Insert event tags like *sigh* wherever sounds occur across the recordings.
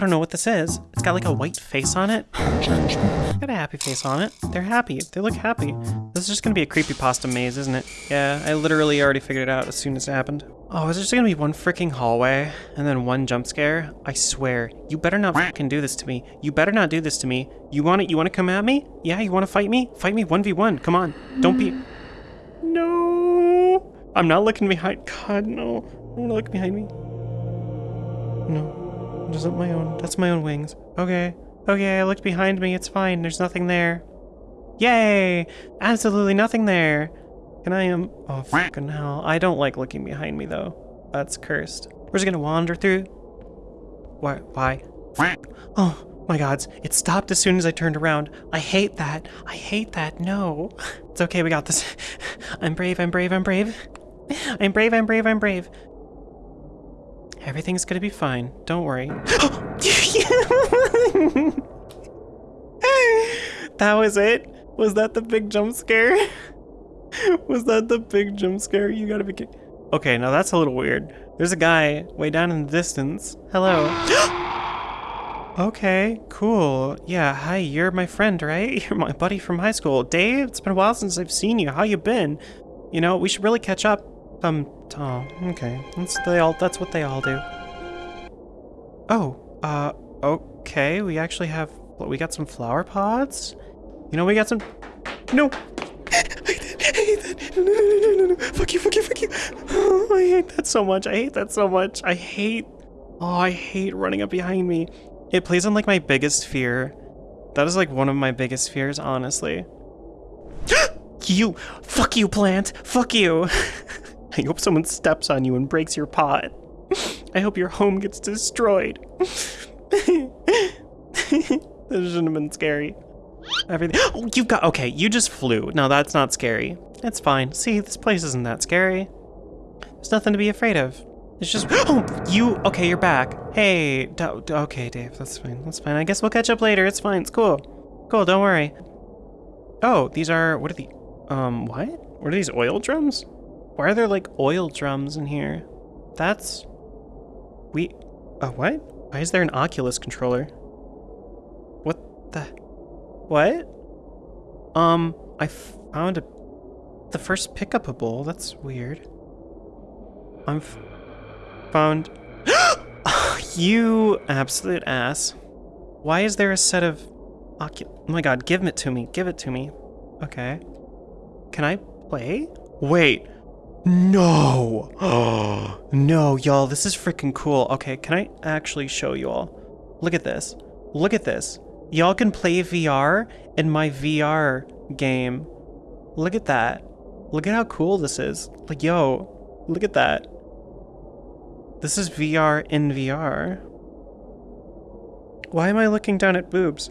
I don't know what this is. It's got like a white face on it. Got a happy face on it. They're happy. They look happy. This is just gonna be a creepy pasta maze, isn't it? Yeah, I literally already figured it out as soon as it happened. Oh, is there just gonna be one freaking hallway and then one jump scare? I swear. You better not fucking do this to me. You better not do this to me. You want it? You want to come at me? Yeah, you want to fight me? Fight me 1v1. Come on. Don't be. *gasps* No. I'm not looking behind. God, no. I don't look behind me. No. Just up my own. That's my own wings. Okay. Okay, I looked behind me. It's fine. There's nothing there. Yay! Absolutely nothing there. Can I um? Oh fucking hell! I don't like looking behind me though. That's cursed. We're just gonna wander through. Why? Why? Oh my gods! It stopped as soon as I turned around. I hate that. I hate that. No. *laughs* It's okay. We got this. *laughs* I'm brave. I'm brave. I'm brave. *laughs* I'm brave. I'm brave. I'm brave. Everything's gonna be fine. Don't worry. *gasps* that was it? Was that the big jump scare? *laughs* Was that the big jump scare? You gotta be kidding. Okay, now that's a little weird. There's a guy way down in the distance. Hello. *gasps* okay, cool. Yeah, hi, you're my friend, right? *laughs* You're my buddy from high school. Dave, it's been a while since I've seen you. How you been? You know, we should really catch up. Um, oh, okay. That's they all that's what they all do. Oh, uh, okay. We actually have we got some flower pods. You know, we got some No, I hate that. no, no, no, no, no, no. Fuck you, fuck you, fuck you. Oh, I hate that so much. I hate that so much. I hate. Oh, I hate running up behind me. It plays on like my biggest fear. That is like one of my biggest fears, honestly. *gasps* you! Fuck you, plant! Fuck you! *laughs* *laughs* I hope someone steps on you and breaks your pot. *laughs* I hope your home gets destroyed. *laughs* this shouldn't have been scary. Everything. *gasps* Oh, you got. Okay, you just flew. No, that's not scary. It's fine. See, this place isn't that scary. There's nothing to be afraid of. It's just. *gasps* Oh, you. Okay, you're back. Hey. Okay, Dave. That's fine. That's fine. I guess we'll catch up later. It's fine. It's cool. Cool. Don't worry. Oh, these are. What are the. Um, what? What are these oil drums? Why are there like oil drums in here? That's. We. Uh, what? Why is there an Oculus controller? What the. What? Um, I found a, the first pickupable. That's weird. I'm found. *gasps* you absolute ass. Why is there a set of Ocu- Oh my god, give it to me. Give it to me. Okay. Can I play? Wait. No. Oh, *gasps* no, y'all. This is freaking cool. Okay, can I actually show you all? Look at this. Look at this. Y'all can play VR in my VR game. Look at that. Look at how cool this is. Like, yo, look at that. This is VR in VR. Why am I looking down at boobs?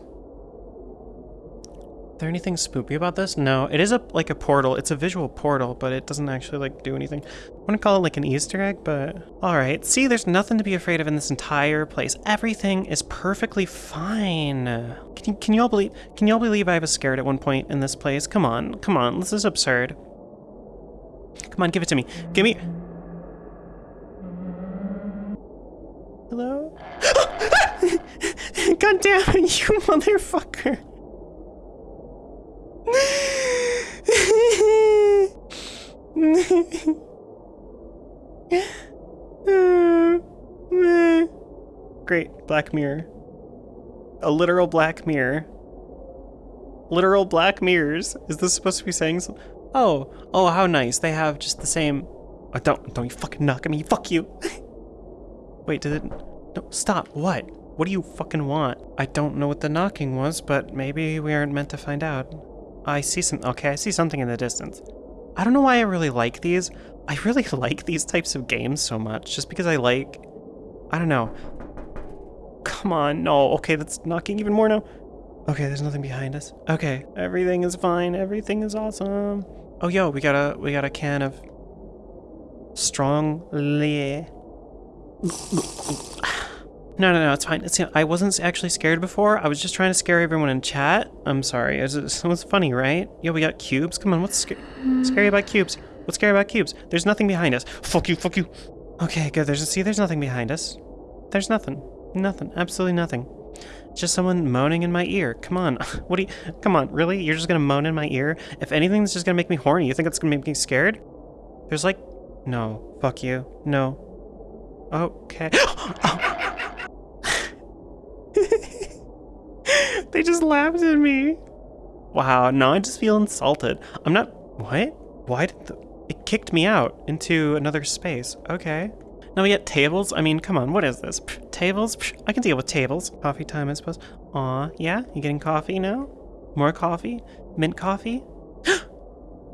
There anything spoopy about this? No, it is a like a portal. It's a visual portal, but it doesn't actually like do anything. I want to call it like an Easter egg, but all right. See, there's nothing to be afraid of in this entire place. Everything is perfectly fine. Can you can you all believe? Can you all believe I was scared at one point in this place? Come on, come on. This is absurd. Come on, give it to me. Give me. Hello? *gasps* God damn it, *laughs* you motherfucker. *laughs* Great, Black Mirror. A literal Black Mirror. Literal Black Mirrors. Is this supposed to be saying something? Oh, oh, how nice. They have just the same. Oh, don't, don't you fucking knock at me. Fuck you. *laughs* Wait, did it? No, stop. What? What do you fucking want? I don't know what the knocking was, but maybe we aren't meant to find out. I see some. Okay, I see something in the distance. I don't know why I really like these. I really *laughs* like these types of games so much, just because I like. I don't know. Come on, no. Okay, that's knocking even more now. Okay, there's nothing behind us. Okay, everything is fine. Everything is awesome. Oh, yo, we got a we got a can of strong lait. *laughs* No, no, no, it's fine. It's, I wasn't actually scared before. I was just trying to scare everyone in chat. I'm sorry. It was, it was funny, right? Yo, we got cubes. Come on, what's sc scary about cubes? What's scary about cubes? There's nothing behind us. Fuck you, fuck you. Okay, good. There's see, there's nothing behind us. There's nothing. Nothing. Absolutely nothing. Just someone moaning in my ear. Come on. *laughs* What do you... Come on, really? You're just gonna moan in my ear? If anything's just gonna make me horny, you think it's gonna make me scared? There's like... No. Fuck you. No. Okay. *gasps* Oh, oh, they just laughed at me. Wow, now I just feel insulted. I'm not... What? Why did the... It kicked me out into another space. Okay. Now we get tables. I mean, come on, what is this? Pff, tables? Pff, I can deal with tables. Coffee time, I suppose. Aw, yeah? You getting coffee now? More coffee? Mint coffee? *gasps*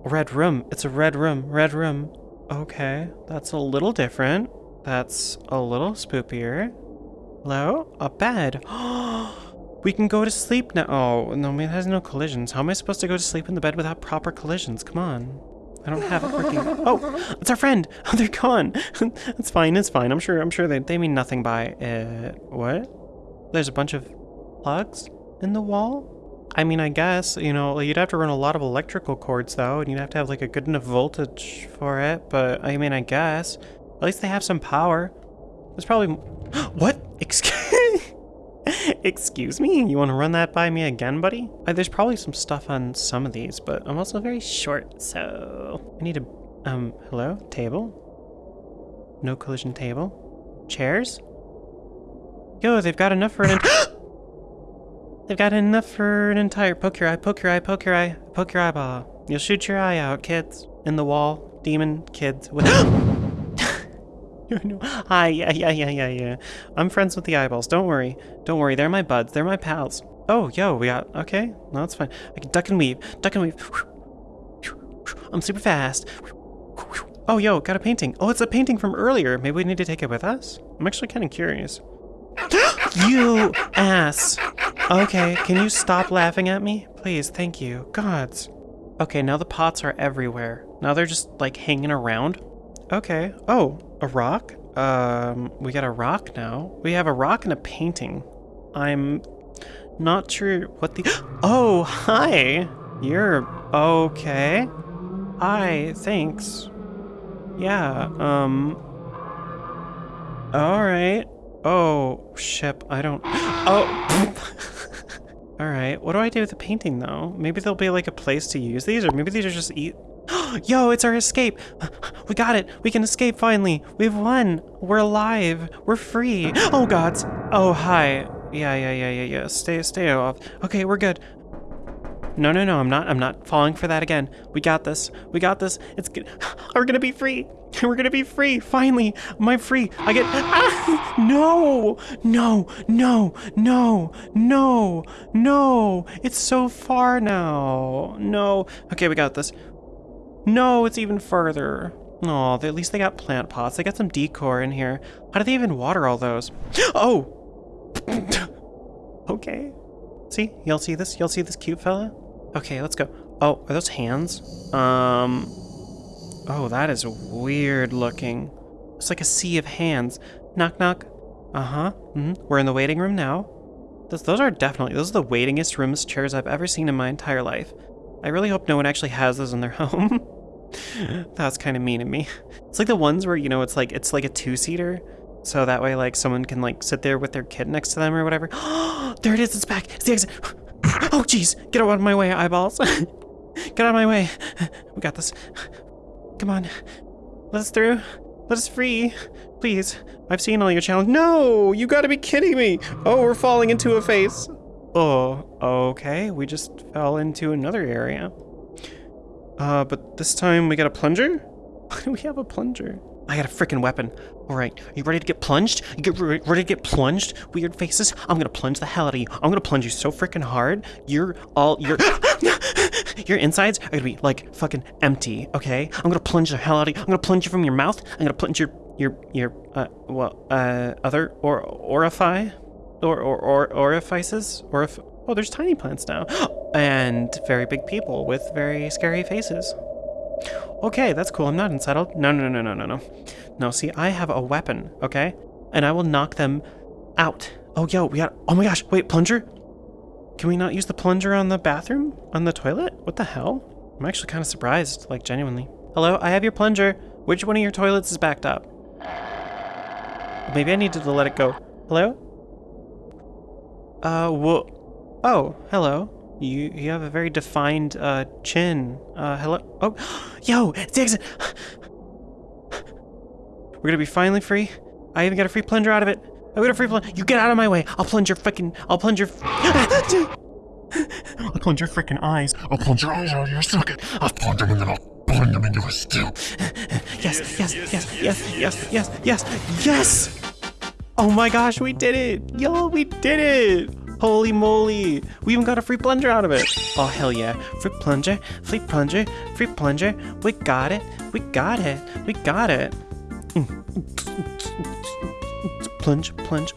red room. It's a red room. Red room. Okay, that's a little different. That's a little spookier. Hello? A bed. *gasps* Oh, we can go to sleep now. Oh, no, it has no collisions. How am I supposed to go to sleep in the bed without proper collisions? Come on. I don't have it working. *laughs* Oh, it's our friend. *laughs* Oh, they're gone. *laughs* it's fine. It's fine. I'm sure. I'm sure they they mean nothing by it. What? There's a bunch of plugs in the wall. I mean, I guess you know you'd have to run a lot of electrical cords though, and you'd have to have like a good enough voltage for it. But I mean, I guess at least they have some power. There's probably *gasps* what? Excuse. *laughs* Excuse me? You want to run that by me again, buddy? Uh, there's probably some stuff on some of these, but I'm also very short, so... I need a... Um, hello? Table? No collision table? Chairs? Yo, they've got enough for an... *gasps* they've got enough for an entire... Poke your eye, poke your eye, poke your eye, poke your eyeball. You'll shoot your eye out, kids. In the wall. Demon kids with... *gasps* *laughs* Hi, yeah, yeah, yeah, yeah, yeah. I'm friends with the eyeballs. Don't worry. Don't worry. They're my buds. They're my pals. Oh, yo, we got... Okay. No, that's fine. I can duck and weave. Duck and weave. *laughs* I'm super fast. *laughs* Oh, yo, got a painting. Oh, it's a painting from earlier. Maybe we need to take it with us? I'm actually kind of curious. *gasps* you ass. Okay, can you stop laughing at me? Please, thank you. Gods. Okay, now the pots are everywhere. Now they're just, like, hanging around. Okay. Oh, a rock? Um, we got a rock now. We have a rock and a painting. I'm not sure what the... *gasps* Oh, hi! You're okay. Hi, thanks. Yeah, um... Alright. Oh, ship, I don't... *gasps* Oh! *laughs* Alright, what do I do with the painting, though? Maybe there'll be, like, a place to use these, or maybe these are just eat... Yo, it's our escape! We got it! We can escape finally! We've won! We're alive! We're free! Oh gods! Oh, hi. Yeah, yeah, yeah, yeah, yeah. Stay, stay off. Okay, we're good. No, no, no, I'm not, I'm not falling for that again. We got this. We got this. It's good. *sighs* We're gonna be free. *laughs* We're gonna be free. Finally, I'm free. I get, ah! *laughs* no, no, no, no, no, no. It's so far now. No. Okay, we got this. No, it's even further. Oh, at least they got plant pots. They got some decor in here. How do they even water all those? *gasps* Oh! *laughs* okay. See? Y'all see this? Y'all see this cute fella? Okay, let's go. Oh, are those hands? Um... Oh, that is weird looking. It's like a sea of hands. Knock, knock. Uh-huh. Mm -hmm. We're in the waiting room now. Those, those are definitely... Those are the waitingest rooms chairs I've ever seen in my entire life. I really hope no one actually has those in their *laughs* home. That's kind of mean of me. It's like the ones where, you know, it's like it's like a two-seater. So that way, like, someone can, like, sit there with their kid next to them or whatever. *gasps* there it is, it's back. It's the exit. *gasps* Oh, jeez. Get out of my way, eyeballs. *laughs* Get out of my way. We got this. Come on. Let us through. Let us free. Please. I've seen all your challenge. No! You gotta be kidding me! Oh, we're falling into a face. Oh, okay. We just fell into another area. Uh, but this time we got a plunger? Why *laughs* do we have a plunger? I got a freaking weapon. All right, are you ready to get plunged? You get re ready to get plunged? Weird faces. I'm gonna plunge the hell out of you. I'm gonna plunge you so freaking hard. You're all your *laughs* your insides are gonna be like fucking empty. Okay, I'm gonna plunge the hell out of you. I'm gonna plunge you from your mouth. I'm gonna plunge your your your uh well uh other or orify or or or orifices orif Oh, there's tiny plants now. *gasps* and very big people with very scary faces. Okay, that's cool. I'm not unsettled. No, no, no, no, no, no. No, see, I have a weapon, okay? And I will knock them out. Oh, yo, we got... Oh my gosh, wait, plunger? Can we not use the plunger on the bathroom? On the toilet? What the hell? I'm actually kind of surprised, like, genuinely. Hello, I have your plunger. Which one of your toilets is backed up? Maybe I needed to let it go. Hello? Uh, whoa. Oh, hello. You you have a very defined uh chin. Uh, hello. Oh, *gasps* yo, exit. *gasps* We're gonna be finally free. I even got a free plunger out of it. I got a free plunger. You get out of my way. I'll plunge your fucking. I'll plunge your. *gasps* I'll plunge your freaking eyes. I'll plunge your eyes out of your socket. I'll plunge them and then I'll plunge them into a stew. *laughs* Yes, yes, yes, yes, yes, yes, yes, yes! Oh my gosh, we did it! Yo, we did it! Holy moly! We even got a free plunger out of it! Oh hell yeah! Free plunger, free plunger, free plunger! We got it! We got it! We got it! Plunge, plunge.